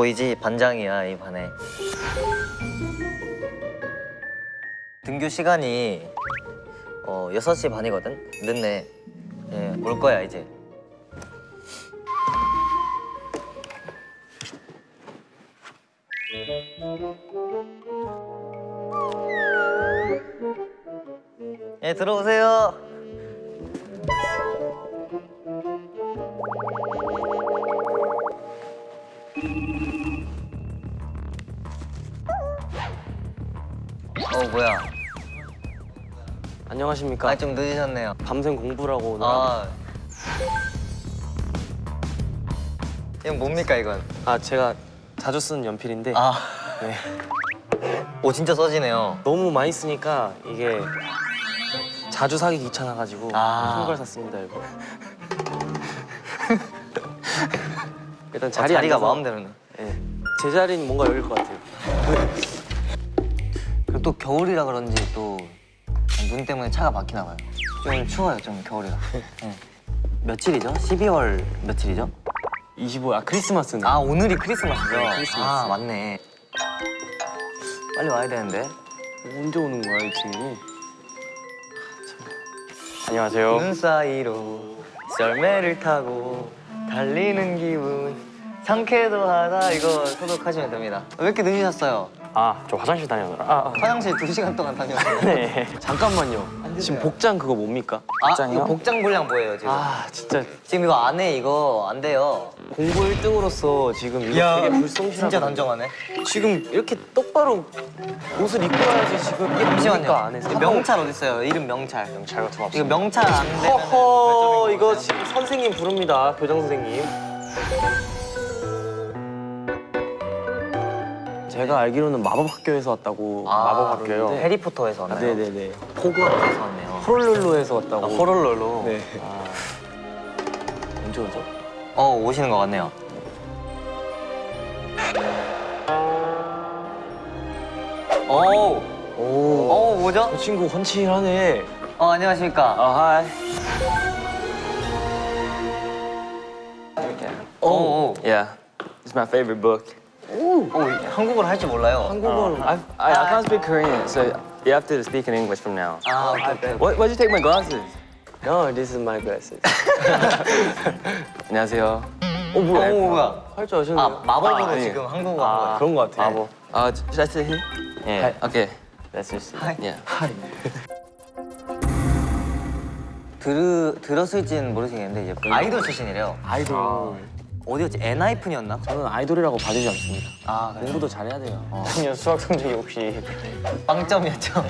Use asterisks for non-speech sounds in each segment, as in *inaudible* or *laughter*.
보이지? 반장이야, 이 반에. 등교 시간이 어, 6시 반이거든? 늦네. 예, 올 거야, 이제. 예, 들어오세요. 안녕하십니까. 아, 좀 늦으셨네요. 밤샘 공부라고 오늘. 아. 이건 뭡니까, 이건? 아 제가 자주 쓰는 연필인데 아. 네. 오, 진짜 써지네요. 너무 많이 쓰니까 이게 자주 사기 귀찮아가지고 아. 큰걸 샀습니다 이거. *laughs* 일단 아, 자리 자리가 앉아서, 마음대로네. 예. 제 자리는 뭔가 여길 것 같아요. *laughs* 그리고 또 겨울이라 그런지 또 눈 때문에 차가 막히나 봐요. 좀 추워요, 좀 겨울이라. 네. 며칠이죠? 12월 며칠이죠? 25. 아 크리스마스네. 아, 오늘이 크리스마스죠? 네, 크리스마스. 아, 맞네. 빨리 와야 되는데. 언제 오는 거야 이 친구? 안녕하세요. 눈 사이로 썰매를 타고 달리는 기분 상쾌도 하다 이거 소독하시면 됩니다. 왜 이렇게 늦으셨어요? 아 저 화장실 다녀오느라. 아, 아. 화장실 2시간 동안 다녔어요. *laughs* 네. 잠깐만요. 지금 복장 그거 뭡니까? 아, 이거 복장 분량 뭐예요, 지금? 아 진짜 지금 이거 안 해, 이거 안 돼요. 공부 1등으로서 지금 이거 되게 불성실하고 진짜 단정하네. 지금 이렇게 똑바로 옷을 입고 와야지 지금 이게 잠시만요. 안 해서 명찰 어디 있어요? 이름 명찰. 명찰 같은 거 이거 명찰 안 되면 허허 이거 지금 선생님 부릅니다 교장 선생님 제가 알기로는 마법 학교에서 왔다고 마법 학교요 아, 해리포터에서 아, 왔나요? 네네네 호그와트에서 왔네요. 호롤롤로에서 왔다고 아, 호롤롤로. 네 아, 언제 오죠? 어 오시는 것 같네요. 오, 오, 오 뭐죠? 저 친구 헌칠하네 어 안녕하십니까. 아 하이 오, 오, Yeah, it's my favorite book. 오, 한국어를 할줄 몰라요. 한국어를 I, I, I can't speak Korean, so you have to speak in English from now. 아, 오케이, 오케이. What, why'd you take my glasses? No, this is my glasses 안녕하세요. 어 뭐야? 오 뭐야? 할 줄 아시네요 아 마법으로 아, 예. 지금 한국어 한 거예요. 그런 거 같아 마법. Uh, should I sit here? 예. Okay, let's just. Hi. Yeah. 들 들었을지는 모르시겠는데 이제 아이돌 출신이래요. 아이돌 어디였지? 엔하이픈이었나? 저는 아이돌이라고 봐주지 않습니다 아 그래요? 공부도 잘해야 돼요 작년 수학 성적이 혹시 빵점이었죠.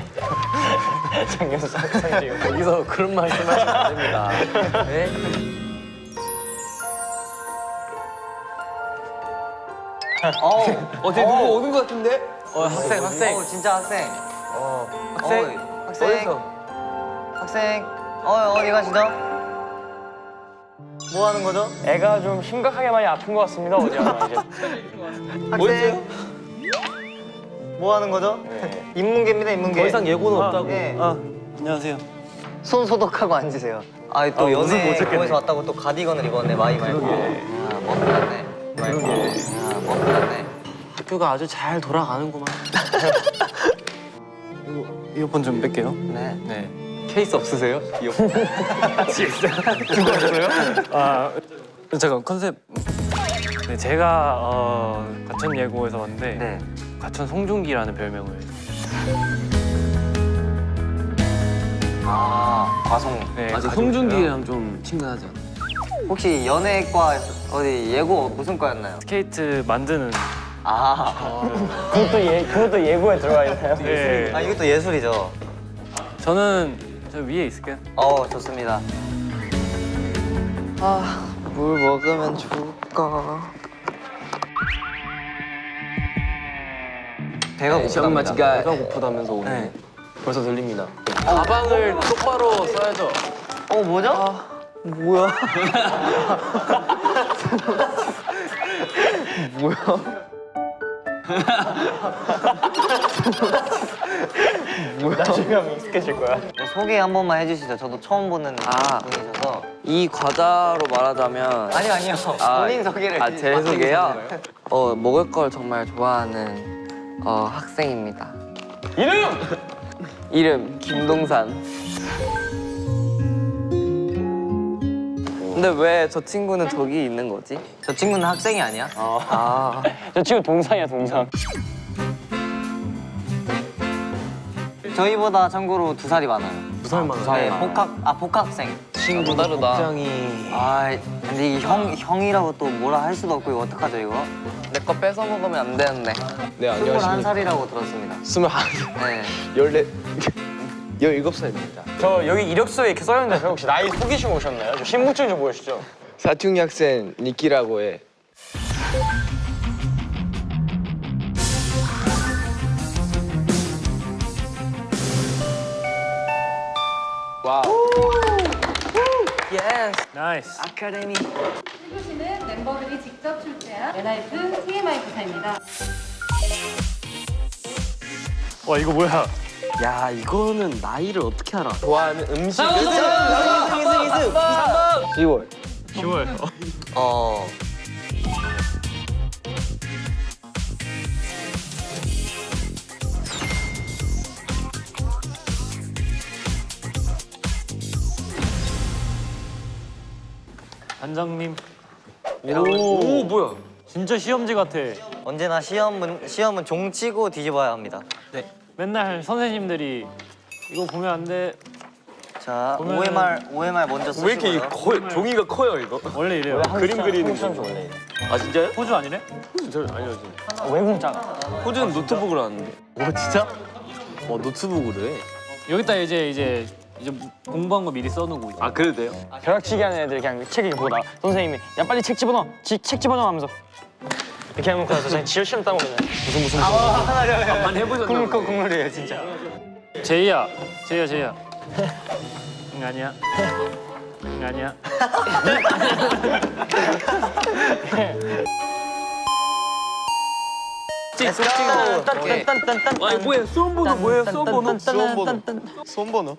*laughs* 작년 수학 성적이 여기서 그런 말씀하시면 안 됩니다 *laughs* 네? 어, 어, 되게 누구 오는 것 같은데? 어, 학생, 학생. 어, 진짜 학생. 어, 학생. 어, 학생. 어디서? 학생. 어 어디 가시죠? 뭐 하는 거죠? 애가 좀 심각하게 많이 아픈 것 같습니다. 어디 하나 이제. 학생. 뭐 하는 거죠? 인문계입니다 인문계. 더 이상 예고는 없다고. 예. 아, 안녕하세요. 손 소독하고 앉으세요. 아 또 아, 연애. 거에서 왔다고 또 가디건을 입었네 마이 말고. 아, 멋 났네. 말고. 아, 멋 났네. 학교가 아주 잘 돌아가는구만. *laughs* 이어폰 좀 뺄게요. 네. 네. 케이스 없으세요? 이어폰. *laughs* 그거 없어요? 아 잠깐 컨셉 네, 제가 어, 과천 예고에서 왔는데 네. 과천 송중기라는 별명을 아 과송. 네, 가지고 송중기랑 좀 친근하지 않아? 혹시 연예과 어디 예고 무슨 과였나요? 스케이트 만드는 아, 그것도 예 그것도 예고에 들어가 있나요? 네. 아 이것도 예술이죠. 저는 저 위에 있을게요 어 좋습니다. 아, 뭘 먹으면 좋을까? 배가 고프답니다. 배가 고프다면서 오네. 네. 벌써 들립니다. 가방을 똑바로 써야죠. 어 뭐죠? 뭐야? *laughs* 뭐야? *laughs* 소개 한 번만 해주시죠. 저도 처음 보는 아. 분이셔서. 이 과자로 말하자면 아니요 아니요. 아, 본인 소개를. 아, 제 소개요? 어, 먹을 걸 정말 좋아하는 어, 학생입니다. 이름! 이름 김동산. 근데 왜 저 친구는 저기 있는 거지? 저 친구는 학생이 아니야? 아, 저 친구 동상이야 동상. 저희보다 참고로 두 살이 많아요. 두 살 많아. 네, 복학 아 복학생. 친구 다르다. 굉장히 아 근데 이 형 형이라고 또 뭐라 할 수도 없고 이거 어떡하죠 이거? 내 거 뺏어 먹으면 안 되는데. 네 스물한 살이라고 들었습니다. 스물한 네. 열네 열일곱 살입니다. 저 여기 이력서에 이렇게 써 있는데 혹시 나이 속이시고 오셨나요? 저 신분증 좀 보여주시죠. 사춘기 학생 니키라고 해. nice. 시는 멤버들이 직접 출제한 엔하이픈 TMI 고사입니다. 와 이거 뭐야? 야, 이거는 나이를 어떻게 알아? 좋아하는 음식. 10월. 10월. 어. 단장님. 오, 뭐야? 진짜 시험지 같아. 언제나 시험은 시험은 종치고 뒤집어야 합니다. 맨날 선생님들이 이거 보면 안 돼. 자, 보면은- OMR OMR 먼저 쓰시고요. 왜 이렇게 이 커, 종이가 커요 이거? 원래 이래요. 그림 그리는 거. 아 진짜요? 호주 아니래? 저 알려줘. 외국 작아. 호주는 노트북으로 하는데. 오 진짜? 와 노트북으로 해. 여기다 이제 이제 이제 공부한 거 미리 써놓고 이제. 아 그래도 돼요? 벼락치기 하는 애들 그냥 책 이렇게 보다 선생님이 야 빨리 책 집어넣어. 지, 책 집어넣어 하면서 이렇게 하면 그래서 그냥 지어 시험 따고 그냥 무슨 무슨 무슨 한번 해보셨나? 국물 거 국물이에요 진짜. 제이야, 제이야, 제이야. 응 아니야. 응 아니야. *laughs* *laughs* 아니 뭐야 수험 번호 뭐예요? 수험 번호? 수험 번호. 수험 번호?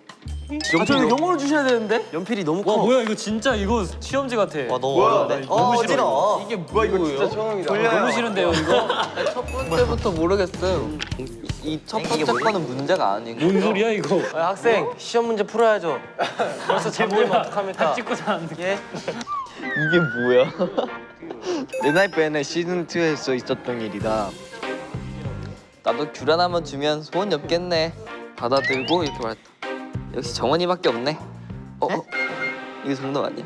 아 저는 영어로 주셔야 되는데? 연필이 너무 와 커. 뭐야 이거 진짜 이거 시험지 같아. 와 너무 뭐야? 어려운데. 어, 너무 싫어. 어지러워. 이게 뭐야 이거 진짜 처음이다. 너무 싫은데요 이거? *laughs* 첫 번째부터 모르겠어요. 이 첫 번째 거는 문제가 아니고. 뭔 소리야 이거? 아, 학생 시험 문제 풀어야죠. 벌써 제목이 *laughs* 어떡합니까? 찍고서 하는데. 이게 뭐야? *laughs* 엔하이펜의 시즌 2에서 있었던 일이다. 나도 귤 하나만 주면 소원이 없겠네. 받아들고 이렇게 말했다. 역시 정원이밖에 없네. 어? 어? 이게 정답 아니야?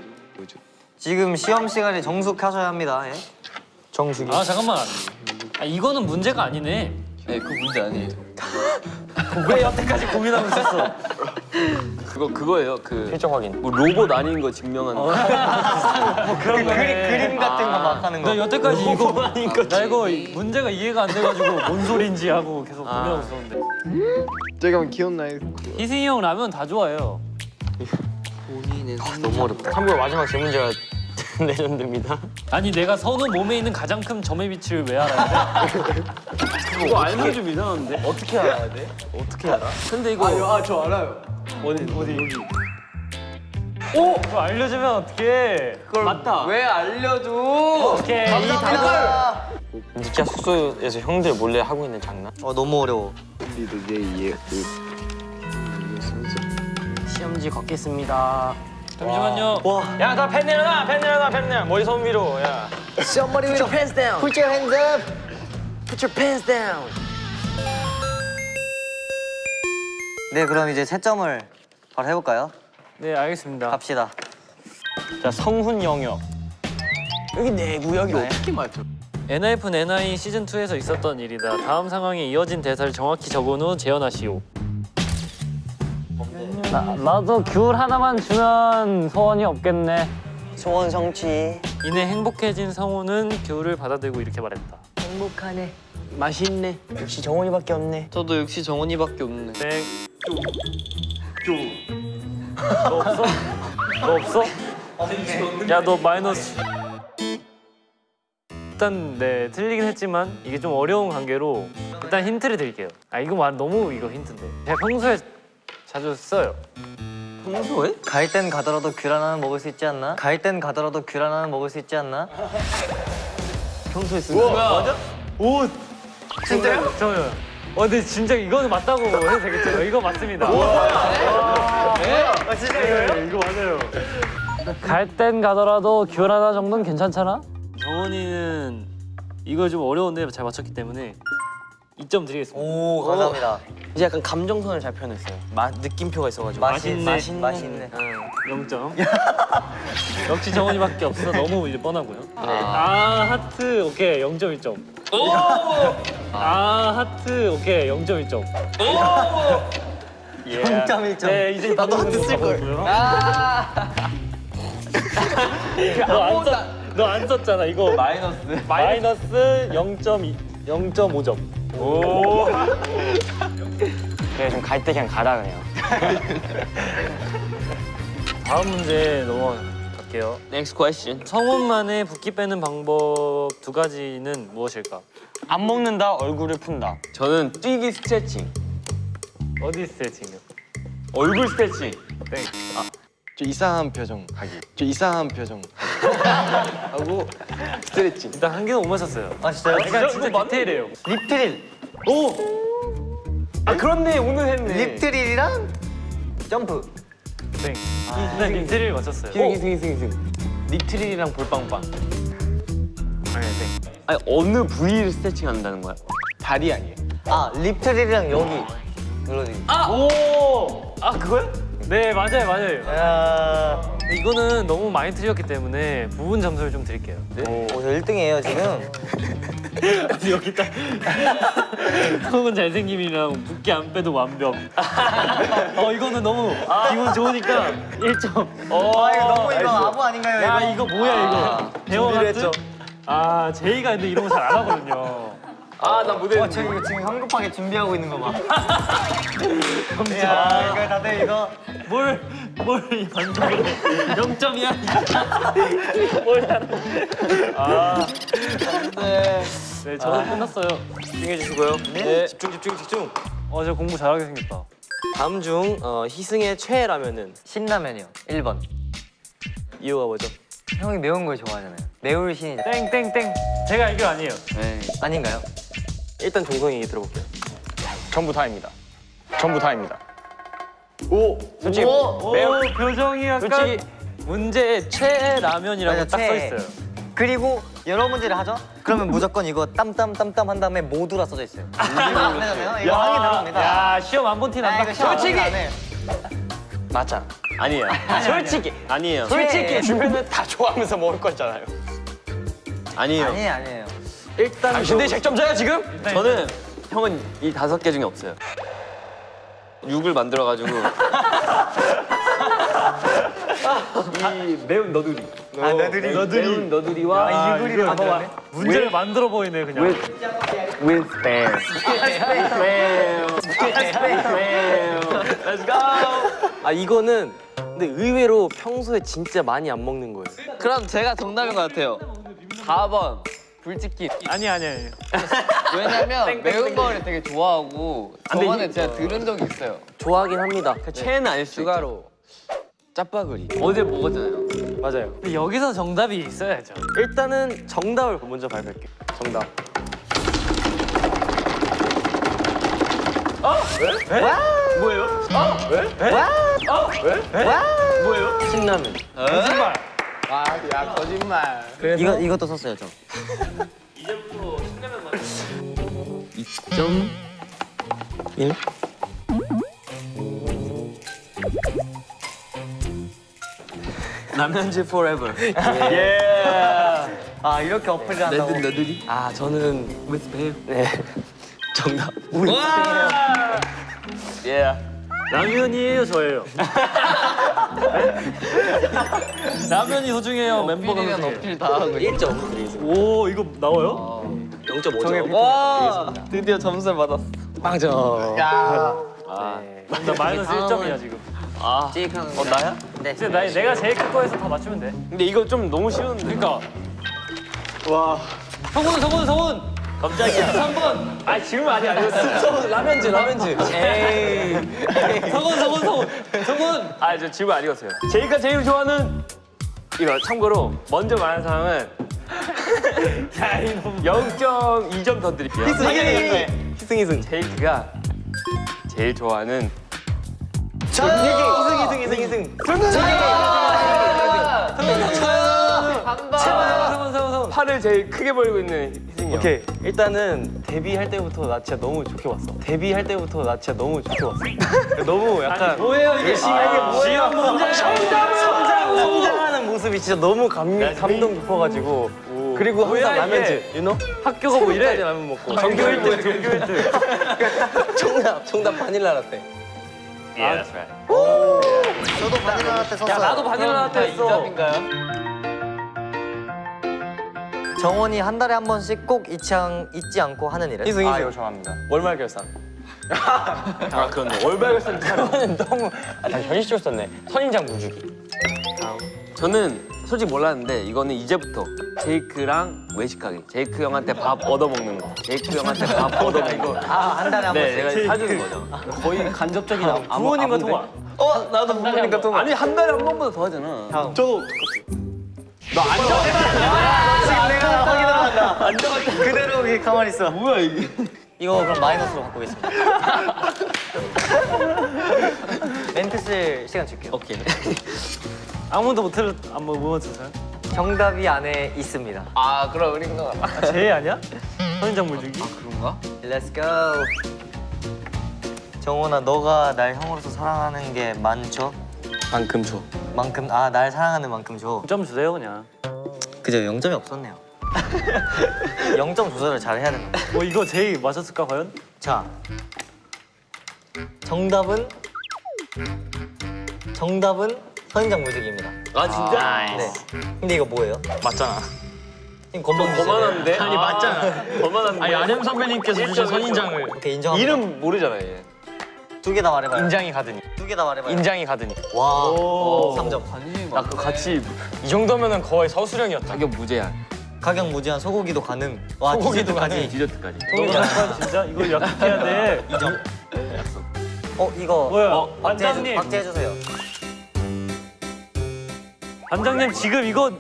지금 시험 시간에 정숙하셔야 합니다. 예. 정수기. 아 잠깐만. 아 이거는 문제가 아니네. 네, 그 문제 아니에요. *laughs* 왜 여태까지 고민하고 있었어? 그거 그거예요. 그 실적 확인. 뭐 로봇 아닌 거 증명하는 거. *laughs* 그런 그림 그림 같은 거 막 하는 거. 나 여태까지 이거 나 이거 문제가 이해가 안 돼가지고 뭔 소린지 하고 계속 고민하고 있었는데. 제가 기억나요? 희승이 형 라면 다 좋아해요. 본인은 너무 어렵다. 참고로 마지막 제 문제가 *laughs* 레전드입니다. 아니 내가 선우 몸에 있는 가장 큰 점의 위치를 왜 알아야 돼? *laughs* 이거 알면 좀 이상한데? 어떻게 알아야 돼? 어떻게 알아? 근데 이거 아, 저 알아요. 어디 어디 여기. 오! 그거 알려주면 어떡해. 그걸 맞다. 왜 알려줘? 오케이. 이 답을 니키야 숙소에서 형들 몰래 하고 있는 장난? 어 너무 어려워. 이해 그 시험지 걷겠습니다. 잠시만요. 야, 나펜 내려놔, 펜 내려놔, 펜 내려. 머리 손 위로. 야. Somebody with your pants down. Put your hands up. Put your pants down. 네 그럼 이제 채점을 바로 해볼까요? 네 알겠습니다. 갑시다. 자, 성훈 영역. 여기 내 구역이 네. 어떻게 맞춰? 엔하이픈 엔하이 시즌 2에서 있었던 일이다. 다음 상황에 이어진 대사를 정확히 적은 후 재현하시오. 나, 나도 귤 하나만 주면 소원이 없겠네. 소원 성취. 이내 행복해진 성훈은 귤을 받아들고 이렇게 말했다. 행복하네. 맛있네. 역시 정원이밖에 없네. 저도 역시 정원이밖에 없네. 땡. 너 없어? 너 없어? 야 너 마이너스. 일단 네 틀리긴 했지만 이게 좀 어려운 관계로 일단 힌트를 드릴게요. 아 이거 말 너무 이거 힌트인데. 제가 평소에 자주 써요. 평소에? 갈 땐 가더라도 귤 하나는 먹을 수 있지 않나? 갈 땐 가더라도 귤 하나는 먹을 수 있지 않나? 평소에 쓰는 거. 맞아? 진짜요? 저요. 어 근데 진짜 이거는 맞다고 해도 되겠죠? *laughs* 이거 맞습니다. 아 진짜 이거요? 이거 맞아요. 갈 땐 가더라도 귤 하나 정도는 괜찮잖아? 정원이는 이거 좀 어려운데 잘 맞췄기 때문에 2점 드리겠습니다. 오 감사합니다. 이제 약간 감정선을 잘 표현했어요. 맛 느낌표가 있어가지고. 맛있네. 맛있네. 맛있네. 0점. *laughs* 역시 정원이밖에 없어 너무 이제 뻔하고요. 아 하트 오케이 0.1점. 아 하트 오케이 0.1점. 예. 0.1점. 네 이제 나도 하트 쓸 걸. *laughs* 너안 썼잖아 이거 마이너스. 마이너스 0.2 0.5점. 오. 그래 *laughs* 좀 갈 때 그냥 가다 그냥. *laughs* 다음 문제 넘어갈게요. Next question. 성원만의 붓기 빼는 방법 두 가지는 무엇일까? 안 먹는다 얼굴을 푼다. 저는 뛰기 스트레칭. 어디 스트레칭이요? 얼굴 스트레칭. 저 이상한 표정 하기. 저 이상한 표정 하고 스트레칭. 일단 한 개는 못 맞췄어요. 아 진짜요? 그러니까 진짜 디테일해요. lip trill. 아 그렇네 오늘 했네. lip trill이랑 점프. 땡. 일단 lip trill을 맞췄어요. 승희 승희 승희 승희. lip trill이랑 볼빵빵. 아니 땡. 아니 어느 부위를 스트레칭 한다는 거야? 다리 아니에요? 아 립트릴이랑 여기 눌러주기. 오! 아 그거요? 네 맞아요 맞아요. 야. 이거는 너무 많이 틀렸기 때문에 부분 점수를 좀 드릴게요. 오, 저 1등이에요 지금. 여기 딱 *laughs* 속은 잘생김이랑 붓기 안 빼도 완벽. *laughs* 어 이거는 너무 기분 좋으니까 1점. 아 이거 너무 이거 아부 아닌가요 야 이거? 이거 뭐야 이거? 같은? 아 제이가 근데 이런 거 잘 안 하거든요. 아나 못했는데. 와, 저 이거 지금 성급하게 준비하고 있는 거 봐. *laughs* 야, 이거 다들 이거 뭘뭘 반전을 해? 0점이야. 뭘 잘해? *laughs* *laughs* 아. 네. 네 저는 끝났어요. 집중해 주시고요. 네. 집중 집중 집중. 어저 공부 잘하게 생겼다. 다음 중 어, 희승의 최애 라면은 신라면이요. 1번. 이유가 뭐죠? 형이 매운 걸 좋아하잖아요. 매울 신이 땡땡땡. 제가 이거 아니에요. 아닌가요? 일단 종성이 얘기 들어볼게요. 전부 다입니다. 전부 다입니다. 오. 솔직히 오 표정이 약간 솔직히 문제 최애 라면이라고 맞아, 딱써 최애. 있어요. 그리고 여러 문제를 하죠? 그러면 무조건 이거 땀땀 땀땀 한 다음에 모두라 써져 있어요. *laughs* 이거 안 되잖아요. 이거 항의 들어갑니다. 야 시험 안 본티 아, 난다. 시험 솔직히! 맞아. 아니에요. 솔직히 아니에요. 최애. 솔직히 주변은 다 좋아하면서 먹을 거잖아요. 아니에요. 아니에요, 아니에요. 일단 당신들이 100점 줘요 지금? 저는 형은 이 다섯 개 중에 없어요. 육을 만들어가지고 이 매운 너두리. 아, 너들이. 매운 너두리와 아, 이거 만들었네. 문제를 만들어 보이네 그냥. with spam. Let's go. 아 이거는 근데 의외로 평소에 진짜 많이 안 먹는 거예요. 그럼 제가 정답인 것 같아요. 4번 불치킨. 아니 아니 아니. 왜냐면 매운 거를 되게 좋아하고 저번에 제가 들은 적이 있어요. 좋아하긴 합니다. 체는 아닐 수 추가로 짜파구리. 어제 먹었잖아요. 맞아요. 근데 여기서 정답이 있어야죠. 일단은 정답을 먼저 발표할게요. 정답. 신라면. 거짓말. 야 거짓말. 이거 이것도 썼어요, 저. 라면즈 forever. *laughs* 아, 이렇게 어플을 한다고. 너두리. 아 저는 with spam. 네 정답. 예. 라면이에요 저예요. *laughs* 네? *laughs* 라면이 소중해요 멤버가 어필이면 소중해요. 어필 다 하고. 1점 드리겠습니다. 오 이거 나와요? 0.5점. 와 드디어 점수를 받았어. 빵점. 네. 나 마이너스 1점이야 지금. 아, 찍하는 어 나야? 네. 이제 나, 내가 제일 큰 거에서 다 맞추면 돼. 근데 이거 좀 너무 쉬운데. 그러니까. 와. 성훈 성훈 성훈. 깜짝이야. 3번. 아 지금 아니 아니었어. 라면즈 라면즈. 에이. 성훈 성훈 성훈 성훈. 아저 지금 아니었어요. 제이가 제일 좋아하는 이거 참고로 먼저 말한 사람은 0.2점 더 드릴게요. 희승 희승 희승. 제이크가 제일 좋아하는 희승 희승 희승 희승. 성훈 성훈 성훈. 팔을 제일 크게 벌고 있는 희승이 형. 오케이 일단은 데뷔할 때부터 나 진짜 너무 좋게 봤어 데뷔할 때부터 나 진짜 너무 좋게 봤어 너무 약간 뭐예요 이게 뭐예요? 성장, 성장하는 모습이 진짜 너무 감, 감동 깊어가지고 그리고 뭐야, 항상 you know? 학교가 뭐 이래? 라면 먹고 전교 1등 전교 1등. 정답, 정답 바닐라 라떼 Yeah, that's right. 저도 바닐라 라떼 썼어요. 야 나도 바닐라 라떼 했어. 정원이 한 달에 한 번씩 꼭 잊지, 않, 잊지 않고 하는 일은? 희승, 희승. 아, 이거 좋아합니다. 월말 결산 아 그런데 월별결산 저는 너무 아, 다 현실적으로 썼네. 선인장 물주기. 저는 솔직히 몰랐는데 이거는 이제부터 제이크랑 외식 가기. 제이크 형한테 밥 얻어 먹는 거. 제이크 형한테 밥 *laughs* 얻어 먹는 거. 아, 한 달에 한 네, 번씩. 제가 사주는 거죠. 거의 간접적인 아, 부모님과 통화. 어? 나도 부모님과 통화 아니 한 달에 한 번보다 더 하잖아. 저도 지금 내가 확인하러 간다. 그대로 여기 가만히 있어. 뭐야 이게? 이거 그럼 마이너스로 바꾸겠습니다. *laughs* 멘트 쓸 시간 줄게요. 오케이. 아무도 못 틀, 아무 못 틀었어요? 정답이 안에 있습니다. 아 그럼 우리 그거 아, 제이 아니야? 선인장 물주기? 그런가? Let's go. 정원아, 너가 날 형으로서 사랑하는 게 많죠? 만큼 줘 만큼 아 날 사랑하는 만큼 줘. 점 주세요 그냥. 그죠 0점이 없었네요. *laughs* 0점 조절을 잘 해야 된다. 뭐 이거 제이 맞았을까 과연? 자, 정답은 정답은 선인장 무지개입니다. 아 진짜? 네. 근데 이거 뭐예요? 맞잖아. 건방 거만한데? 아니 맞잖아. *laughs* 거만한데? 아니 안hem 선배님께서 주신 선인장을 오케이 인정합니다. 이름 모르잖아 얘. 두 개 다 말해봐요. 인장이 가더니 두 개 다 말해봐요. 인장이 가더니 와, 오. 3점. 나 그거 같이 이 정도면은 거의 서수령이었다. 가격 무제한. 가격 무제한 소고기도 가능. 와, 소고기도 디저트까지. 디저트까지. 너무 진짜 이거 약속해야 돼. *laughs* 2점. 어 이거 뭐야? 어, 반장님. 박제 해주세요. 반장님 지금 이거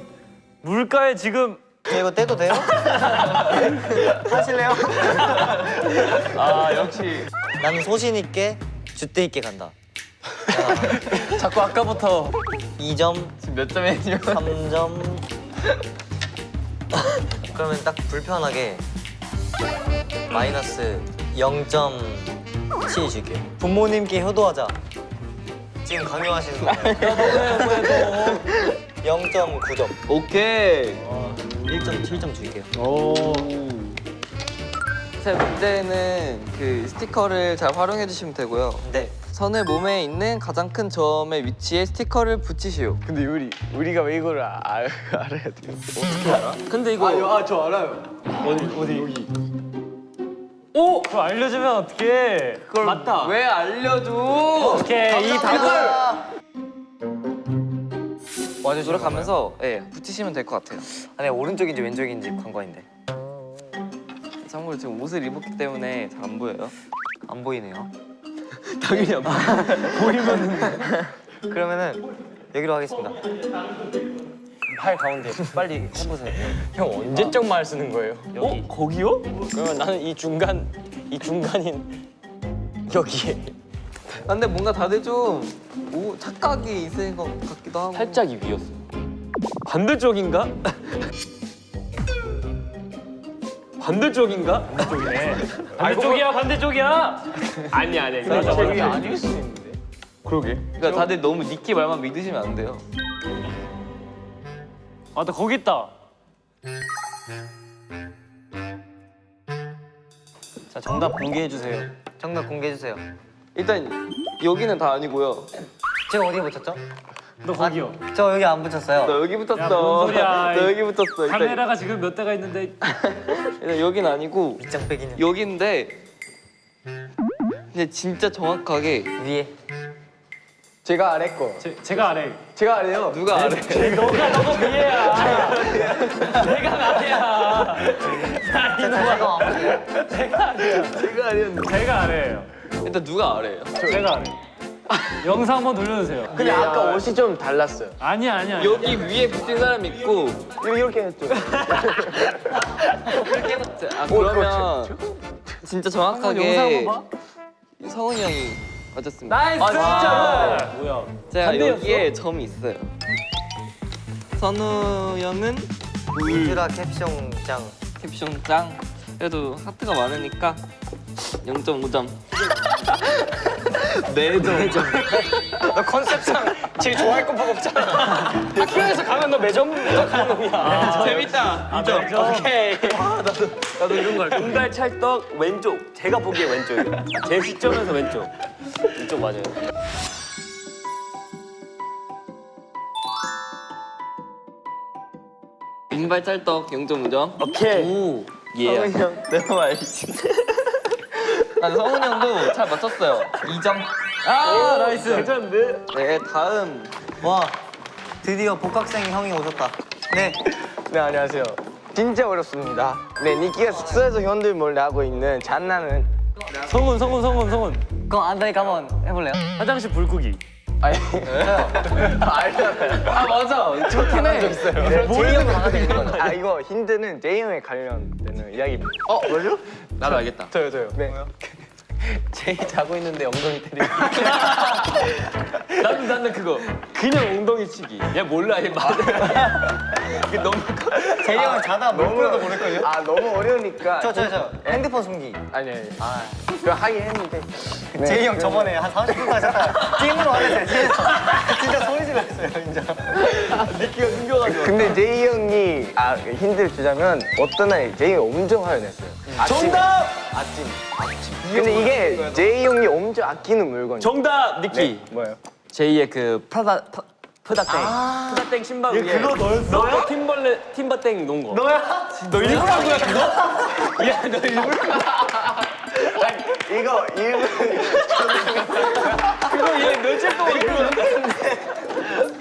물가에 지금 저 이거 떼도 돼요? *laughs* 하실래요? *laughs* 아 역시. 나는 소신 있게 주대 있게 간다. 자꾸 아까부터 2점, 몇 점에 3점. 그러면 딱 불편하게 마이너스 0.7 줄게요. 부모님께 효도하자. 지금 강요하시는 거예요. 0.9점. 오케이. 1.7점 줄게요. 제 문제는 그 스티커를 잘 활용해 주시면 되고요. 네. 선을 몸에 있는 가장 큰 점의 위치에 스티커를 붙이시오. 근데 우리 우리가 왜 이거를 아, 알, 알아야 돼요? 근데 이거 아저 알아요 어디 어디 여기 오 그거 알려주면 어떡해? 그걸 맞다. 왜 알려줘? 오케이 이 답을 와주 돌아가면서 예 붙이시면 될 것 같아요. 아니 오른쪽인지 왼쪽인지 관건인데 참고로 지금 옷을 입었기 때문에 잘 안 보여요. 안 보이네요. *laughs* 당연히 안 보여. *laughs* 그러면은 여기로 하겠습니다. 팔 가운데 빨리 해보세요. *laughs* 형 언제적 말 쓰는 거예요? 여기. 어? 거기요? 그러면 나는 이 중간 이 중간인 여기에 근데 뭔가 다들 좀 오, 착각이 있을 것 같기도 하고. 살짝 이 위였어. 반대쪽인가? 반대쪽인가? 반대쪽이네. 반대쪽이야 반대쪽이야. 아니 아니. 저기 아닐 수 있는데 그러게. 그러니까 다들 너무 니키 말만 믿으시면 안 돼요. 아나 거기 있다. 자 정답 공개해 주세요 정답 공개해 주세요. 일단 여기는 다 아니고요. 제가 어디에 붙였죠? 너 거기요. 저 여기 안 붙였어요. 너 여기 붙었어. 야, 뭔 소리야. *laughs* 너 여기 붙었어. 일단, 카메라가 지금 몇 대가 있는데 일단 *laughs* 여긴 아니고 밑장 빼기는 여긴데 근데 진짜 정확하게 위에 제가 아래 거. 제, 제가 아래. 제가 아래요. 누가 아래? 너가 너가 위에야. 내가 *laughs* 나야. 제가 제가 아래였는데. 제가 아래예요. 일단 누가 아래예요? 제가 아래. 영상 한번 돌려주세요. 근데 아까 옷이 좀 달랐어요. 아니야 아니야. 여기 위에 붙은 사람 있고 이렇게 했죠. 아 그러면 진짜 영상 정확하게. 성훈이 형이 맞았습니다. 나이스. 아, 진짜로. 뭐야? 제가 반대였어? 여기에 점이 있어요. 선우 형은 울트라 캡숑 짱. 캡션 짱. 그래도 하트가 많으니까 0.5점. *laughs* 네 점. 너 컨셉상 제일 좋아할 것밖에 없잖아. 학교에서 가면 너 매점 가는 놈이야. 재밌다. 인정. 오케이. 나도 이런 거 할게. 은갈 찰떡 왼쪽. 제가 보기에 왼쪽이에요. 제 시점에서 왼쪽. 이쪽 맞아요. 윙발 찰떡 0.5점. 오케이. 예. 성훈이 형 내가 말지. 아, 성훈이 형도 잘 맞췄어요. 2점. 아 나이스. 괜찮은데? 네, 다음 와 드디어 복학생 형이 오셨다. 네. 네 안녕하세요. 진짜 어렵습니다. 네 니키가 숙소에서 형들 몰래 하고 있는 장난은 성훈 성훈 성훈 성훈. 그럼 안다니까 한번 해볼래요? 화장실 불 끄기. 아니 알잖아요. 아 맞아. 좋긴 해. 적 있어요. 제이 형 강아지 있는 거. 아 이거 힌트는 제이 형에 관련되는 이야기입니다. 어 뭐죠? 나도 알겠다. 저요 저요. 네. *laughs* 제이 자고 있는데 엉덩이 때리기. *laughs* 나는 나는 그거 그냥 엉덩이 치기. 얘 몰라 얘 말. 이게 너무 제이 형은 자다 물풀어도 모를걸요? 아 너무 어려우니까. 저 저 저 핸드폰 숨기. 아니 아니. 아 그거 하긴 했는데. 네. 제이 형 저번에 한 30분까지 잤다가 찜으로 하는데 뒤에서 진짜 소리 질렀어요 진짜. 니키가 숨겨가지고. 근데 제이 형이 아 힌트를 주자면 어떤 날 제이 형이 엄청 화를 냈어요. 정답! 아침. 근데 이게 제이 형이 엄청 아끼는 물건이에요. 정답 니키. 네, 뭐예요? 제이의 그 프라다 프- 프다땡. 프다땡 신발 위에. 그거? 너 팀벌레 팀바땡 놓은 거. 너야? 너 일부러 한 거야 그거? *laughs* 야 너 일부러. 이거 일본 *laughs* 그거 얘 며칠 동안 일부러.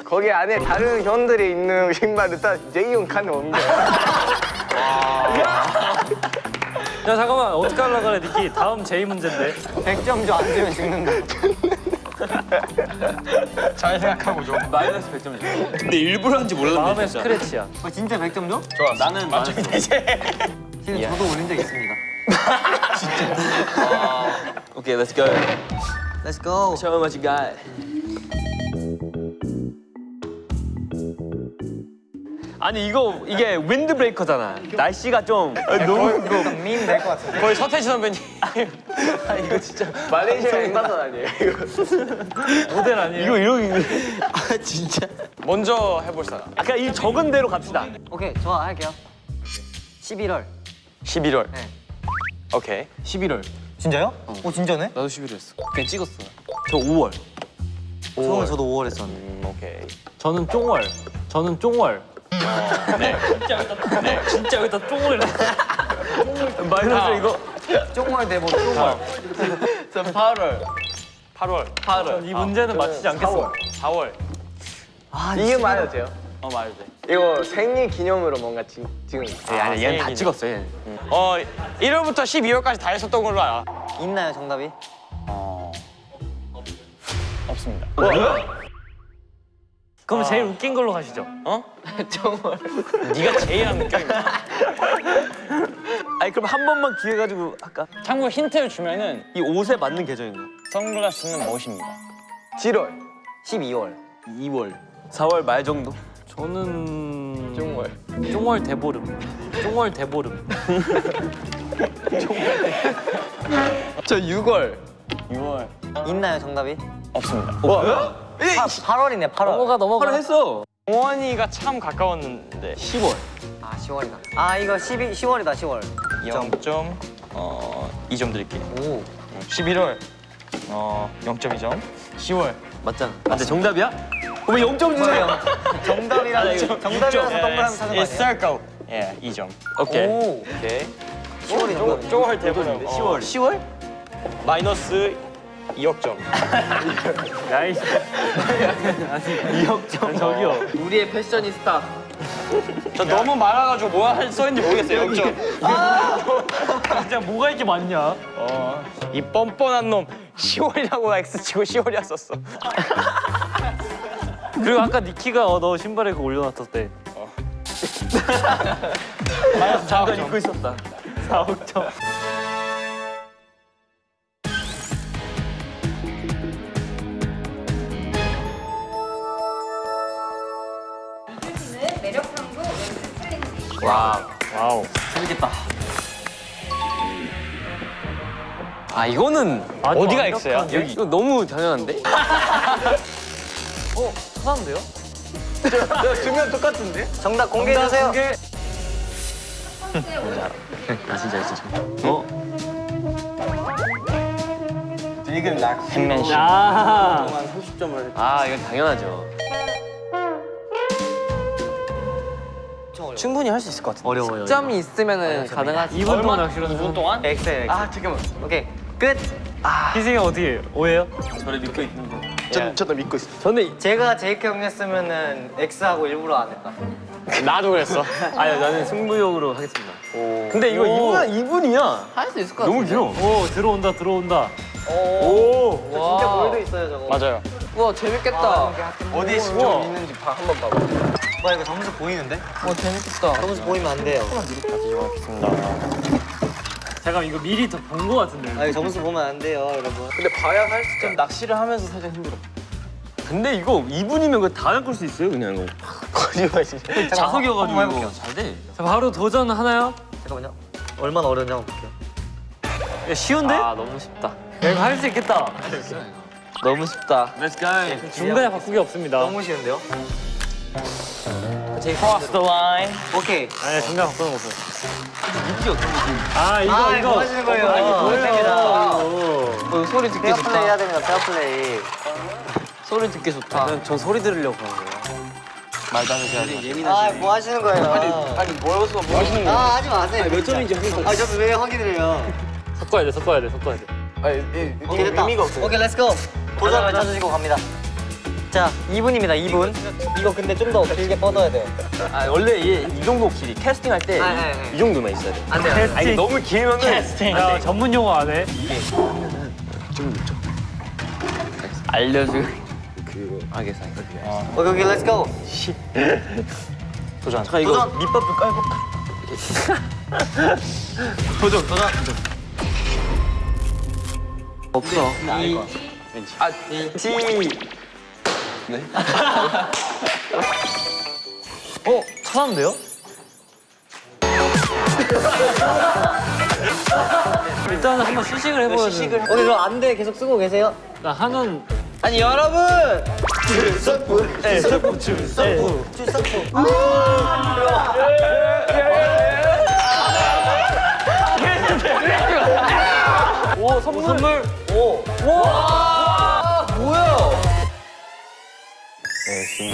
거기 안에 다른 현들이 있는 신발을 딱 제이 형 칸에 옮겨. *laughs* 야 잠깐만 어떻게 하려 그래 니키. 다음 제이 문제인데. 100점 줘 안 주면 죽는다. *laughs* 잘 생각하고 좀. 마이너스 100점 줘. 근데 일부러 한지 몰랐네. 마음의 스크래치야. 어, 진짜 100점 줘? 좋아. 나는 맞췄 지금 저도 올린 적 있습니다. *laughs* 오케이, let's go. Let's go. Show me what you got. 아니 이거 이게 윈드 브레이커잖아. 날씨가 좀 너무 밈될 것 같은데. 거의 서태지 선배님. *laughs* 말레이시아 엠바서 아니에요? 이거. *laughs* 모델 아니에요? 이거 이러기. 먼저 해볼 사람. 아까 이 적은 대로 갑시다. 오케이 좋아 할게요. 11월. 11월. 네. 오케이. 11월. 진짜요? 오 진짜네? 나도 11월 했어. 그냥 찍었어. 저 5월. 저는 저도 5월 했었는데. 음, 오케이. 저는 쫑월. 저는 쫑월. 네. 진짜 여기다 네. 진짜 여기다 해. 마이너스 이거. 쫑월 대본 쫑월. 저 8월. 8월. 8월. 이 문제는 맞히지 않겠어. 4월. 아 이게 말해도 돼요? 어 말해도 돼. 이거 생일 기념으로 뭔가 지, 지금 예, 아니 얘는 다 찍었어 얘. 어 1월부터 12월까지 다 했었던 걸로 알아. 있나요 정답이? 없습니다. 그럼 제일 웃긴 걸로 가시죠. *laughs* 네가 제일 안 느껴. 아니 그럼 한 번만 기회 가지고 할까? 참고 힌트를 주면은 이 옷에 맞는 계절인가? 선글라스는 멋입니다. 7월. 12월. 2월. 4월 말 정도? 저는 정월. 쫑월 대보름. 쫑월 대보름. *laughs* 저 6월. 6월 있나요 정답이? 없습니다. 뭐? 8, 월이네 8월. 넘어가 넘어가. 바로 했어. 동원이가 참 가까웠는데 10월. 아 10월이다. 아 이거 12 10월이다 10월. 0점 어 2점 드릴게요. 오. 11월 어 0.2점. 10월 맞잖아. 아, 근데 정답이야? 왜 0점 주세요? *laughs* 정답이라서 정답이라서 동그라미 찾은 거 아니에요? circle. 예, 2점. 오케이. 오. 오케이. 10월이 정답이. 쪼할 대보는 10월. 10월? 마이너스 2억 점. 야이씨. 아니 이혁정 저기요. 우리의 패셔니스타. 저 너무 많아가지고 뭐가 써있는지 모르겠어요. 0점. 진짜 뭐가 이렇게 많냐? 어, 이 뻔뻔한 놈 10월이라고 X 치고 10월이었었어. 그리고 아까 니키가 어, 너 신발에 그거 올려놨을 때. *laughs* 잠깐 입고 있었다. 4억 점. 아 이거는 어디가 X야? 여기 이거 너무 당연한데? *laughs* 사는데요? 두명 *laughs* 똑같은데? 정답 공개해주세요. 오른 *laughs* 나 진짜 진짜. 이건 락. 팬맨십. 야. 30점을. 아 이건 당연하죠. 충분히 할 수 있을 것 같은데. 어려워요. 점이 있으면은 가능하지. 2분 동안 2분 동안? 엑셀. 아 잠깐만. 오케이 끝. 희승이 어떻게 오해요? 저를 믿고 있는 거. 전 저도 믿고 있어. 저는 제가 제이크 형이었으면은 X하고 일부러 안 했다. 나도 그랬어. *laughs* 아니 나는 승부욕으로 하겠습니다. 근데 이거 2분 2분이야. 할 수 있을 것 같아. 너무 길어. 오 들어온다 들어온다. 오. 진짜 볼도 있어요 저거. 맞아요. 우와 재밌겠다. 어디에 신경 있는지 봐, 한번 봐봐. 와 이거 점수 보이는데? 와 재밌겠다. 점수 보이면 안 돼요. 잠깐 이거 미리 더 본 거 같은데. 아 이거 점수 보면 안 돼요 여러분. 근데 봐야 할 수. 좀 낚시를 하면서 살짝 힘들어. 근데 이거 2분이면 그거 다 낚을 수 있어요 그냥 이거. *laughs* 거짓말 진짜. 자석이어가지고 한번 해볼게요. 이거 잘 돼. 자 바로 도전 하나요? 잠깐만요. 얼마나 어려운지 한번 볼게요. 야, 쉬운데? 아 너무 쉽다. 야, 이거 할 수 있겠다. 너무 쉽다. Let's go. 중간에 바꾸기 없습니다. 너무 쉬운데요? Cross the line. 오케이. 아니 중간 바꾸는 거 없어요. 아 이거 아 이거. 뭐 하시는 거예요? 아, 이거 됩니다. 어, 소리 듣기 페어 플레이 좋다. 해야 됩니다. 페어 플레이. 소리 듣기 좋다. 전 소리 들으려고 하는 거예요. 말도 안 되지. 아뭐 하시는 거예요? 아니 뭐여서 뭐 하시는 거야? 아 하지 마세요. 몇 점인지 확인. 아 저도 왜 확인을 해요? 섞어야 돼 섞어야 돼 섞어야 돼. 아니 이- 이게. 의미가 없어. 오케이 let's go. 도전을 찾으시고 갑니다. 자 2분입니다 2분. 이거 근데 좀 더 길게 뻗어야 돼요. 아 원래 이, 이 정도 길이 캐스팅 할 때이 아, 네, 네. 정도만 있어야 돼. 안 돼요. 아 이게 너무 길면은 야 전문 용어 안 해? 알려줘. 그 알겠어. 오케이 오케이 let's go. 도전. 잠깐 이거 도전. 밑밥을 깔고. 도전 도전. 없어. 아 T. *laughs* 어 찾았는데요? *laughs* 일단은 한번 시식을 해보야 돼. 오케이 그럼 안돼 계속 쓰고 계세요. 나 한은 아니 여러분. 네, 서프 줄 서프. 오 선물 선물. 오. 네, 지금